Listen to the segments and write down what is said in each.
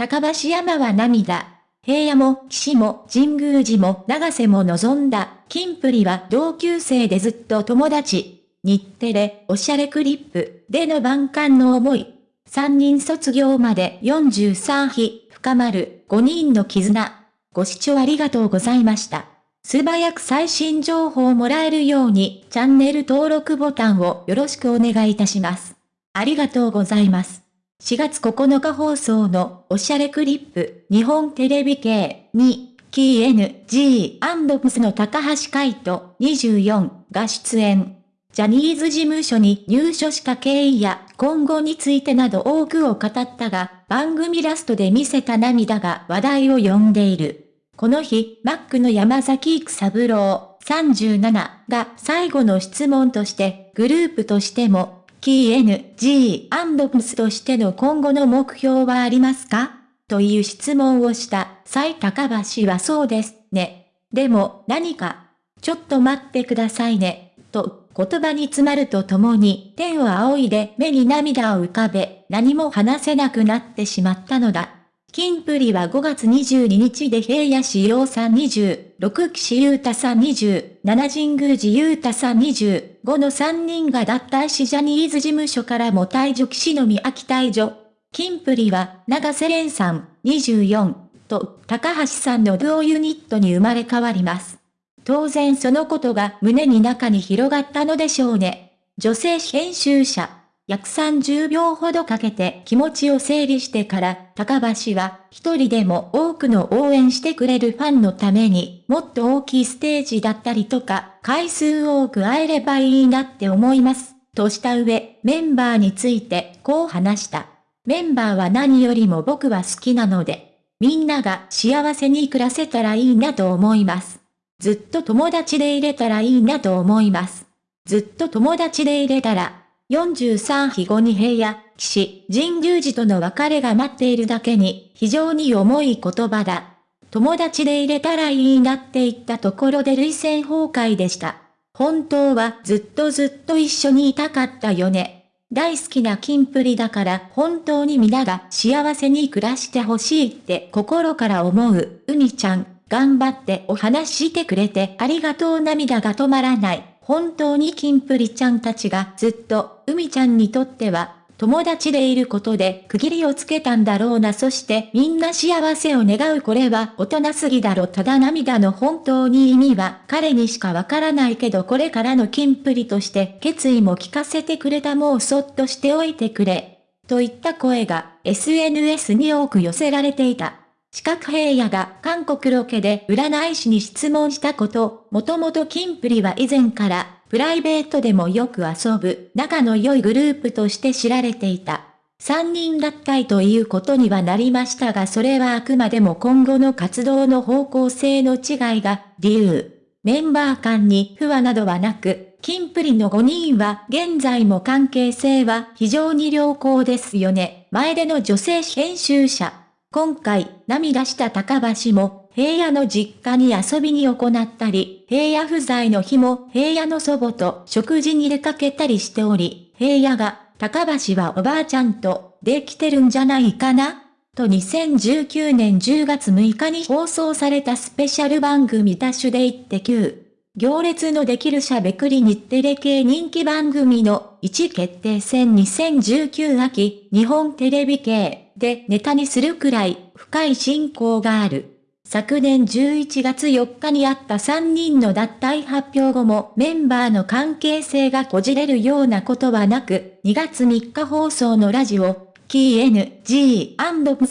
高橋山は涙。平野も岸も神宮寺も長瀬も望んだ。金プリは同級生でずっと友達。日テレ、おしゃれクリップでの万感の思い。三人卒業まで43日、深まる5人の絆。ご視聴ありがとうございました。素早く最新情報をもらえるようにチャンネル登録ボタンをよろしくお願いいたします。ありがとうございます。4月9日放送のおしゃれクリップ日本テレビ系にキー NG& の高橋海人24が出演。ジャニーズ事務所に入所した経緯や今後についてなど多くを語ったが、番組ラストで見せた涙が話題を呼んでいる。この日、マックの山崎育三郎37が最後の質問として、グループとしても、KNG&PS としての今後の目標はありますか？という質問をした蔡高橋はそうですね。でも何か、ちょっと待ってくださいね、と言葉に詰まるとともに天を仰いで目に涙を浮かべ何も話せなくなってしまったのだ。金プリは5月22日で平野志陽さん26、岸優太さん27、神宮寺優太さん20、5の3人が脱退しジャニーズ事務所からも退場岸の宮秋退場。金プリは長瀬廉さん24と高橋さんのドゥオユニットに生まれ変わります。当然そのことが胸に中に広がったのでしょうね。女性編集者。約30秒ほどかけて気持ちを整理してから、高橋は一人でも多くの応援してくれるファンのためにもっと大きいステージだったりとか、回数多く会えればいいなって思います。とした上、メンバーについてこう話した。メンバーは何よりも僕は好きなので、みんなが幸せに暮らせたらいいなと思います。ずっと友達でいれたらいいなと思います。ずっと友達でいれたら、43日後に平野、騎士、神宮寺との別れが待っているだけに、非常に重い言葉だ。友達でいれたらいいなって言ったところで類線崩壊でした。本当はずっとずっと一緒にいたかったよね。大好きなキンプリだから本当に皆が幸せに暮らしてほしいって心から思う、海ちゃん、頑張ってお話してくれてありがとう涙が止まらない。本当にキンプリちゃんたちがずっと、海ちゃんにとっては、友達でいることで区切りをつけたんだろうなそしてみんな幸せを願うこれは大人すぎだろただ涙の本当に意味は彼にしかわからないけどこれからのキンプリとして決意も聞かせてくれたもうそっとしておいてくれ。といった声が SNS に多く寄せられていた。四角平野が韓国ロケで占い師に質問したこと、もともとキンプリは以前からプライベートでもよく遊ぶ仲の良いグループとして知られていた。三人脱退ということにはなりましたがそれはあくまでも今後の活動の方向性の違いが理由。メンバー間に不和などはなく、キンプリの5人は現在も関係性は非常に良好ですよね。前での女性編集者。今回、涙した高橋も、平野の実家に遊びに行ったり、平野不在の日も平野の祖母と食事に出かけたりしており、平野が、高橋はおばあちゃんと、できてるんじゃないかなと2019年10月6日に放送されたスペシャル番組ダッシュで言って9。行列のできるしゃべくり日テレ系人気番組の1決定戦2019秋日本テレビ系でネタにするくらい深い信仰がある。昨年11月4日にあった3人の脱退発表後もメンバーの関係性がこじれるようなことはなく、2月3日放送のラジオ、キー N.G.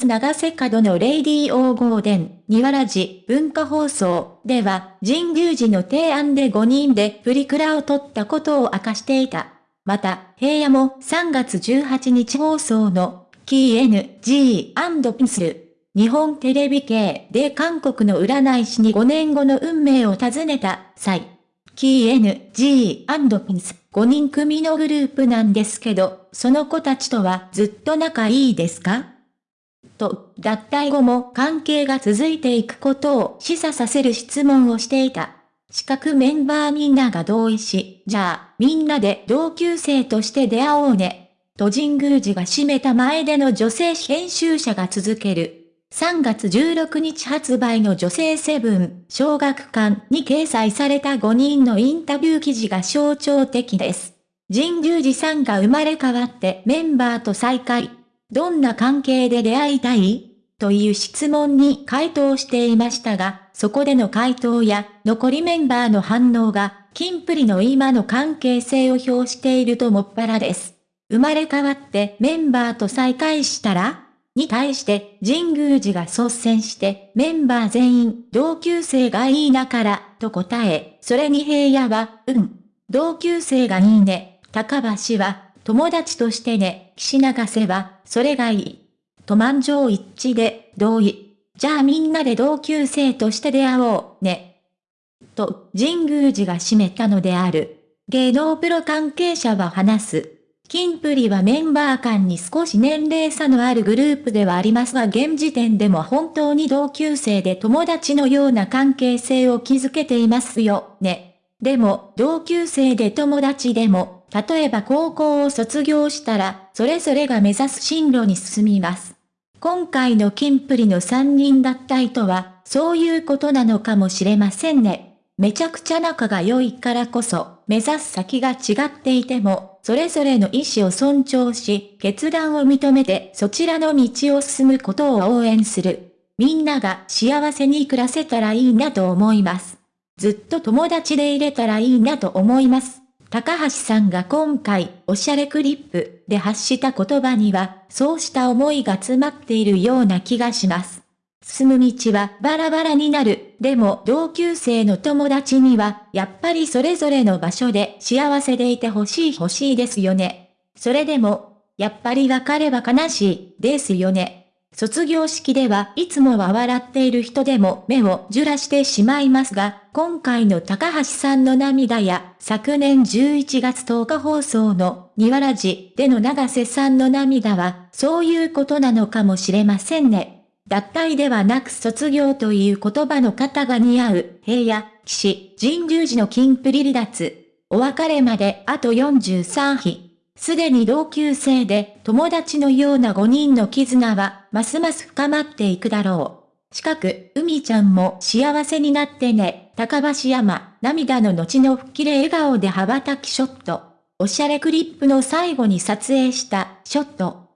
長瀬角のレイディーオーゴーデン、ニワラジ文化放送では、神宮寺の提案で5人でプリクラを撮ったことを明かしていた。また、平野も3月18日放送のキー NG& 日本テレビ系で韓国の占い師に5年後の運命を尋ねた際、キー NG& 5人組のグループなんですけど、その子たちとはずっと仲いいですか？と、脱退後も関係が続いていくことを示唆させる質問をしていた。四角メンバーみんなが同意し、じゃあ、みんなで同級生として出会おうね。と神宮寺が閉めた前での女性編集者が続ける。3月16日発売の女性セブン、小学館に掲載された5人のインタビュー記事が象徴的です。神宮寺さんが生まれ変わってメンバーと再会。どんな関係で出会いたい？という質問に回答していましたが、そこでの回答や残りメンバーの反応が、キンプリの今の関係性を表しているともっぱらです。生まれ変わってメンバーと再会したらに対して神宮寺が率先してメンバー全員同級生がいいなからと答え、それに平野は、うん。同級生がいいね。高橋は友達としてね。岸永瀬はそれがいい。と満場一致で同意。じゃあみんなで同級生として出会おうね。と神宮寺が締めたのである。芸能プロ関係者は話す。キンプリはメンバー間に少し年齢差のあるグループではありますが現時点でも本当に同級生で友達のような関係性を築けていますよ、ね。でも、同級生で友達でも、例えば高校を卒業したら、それぞれが目指す進路に進みます。今回のキンプリの3人脱退とは、そういうことなのかもしれませんね。めちゃくちゃ仲が良いからこそ、目指す先が違っていても、それぞれの意思を尊重し、決断を認めてそちらの道を進むことを応援する。みんなが幸せに暮らせたらいいなと思います。ずっと友達でいれたらいいなと思います。高橋さんが今回、おしゃれクリップで発した言葉には、そうした思いが詰まっているような気がします。進む道はバラバラになる。でも同級生の友達には、やっぱりそれぞれの場所で幸せでいてほしい欲しいですよね。それでも、やっぱり別れは悲しい、ですよね。卒業式ではいつもは笑っている人でも目をじゅらしてしまいますが、今回の高橋さんの涙や、昨年11月10日放送の、庭ラジでの長瀬さんの涙は、そういうことなのかもしれませんね。脱退ではなく卒業という言葉の方が似合う、平野、騎士、神宮寺の金プリ離脱。お別れまであと43日。すでに同級生で友達のような5人の絆はますます深まっていくだろう。近く、海ちゃんも幸せになってね。高橋山、涙の後の吹っ切れ笑顔で羽ばたきショット。おしゃれクリップの最後に撮影したショット。